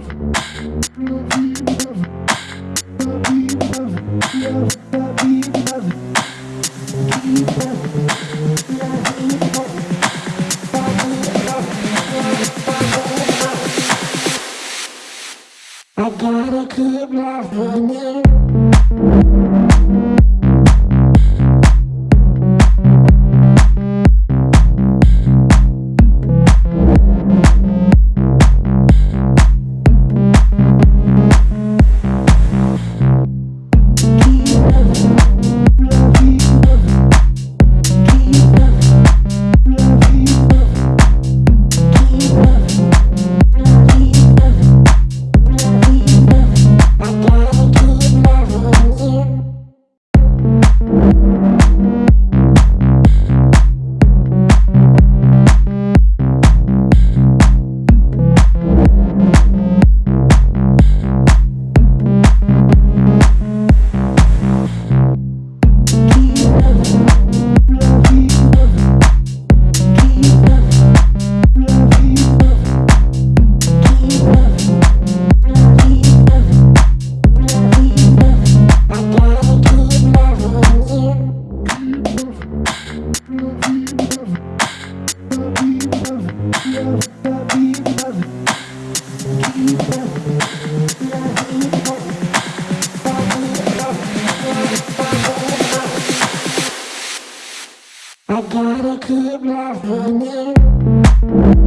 I gotta keep loving I gotta keep loving you.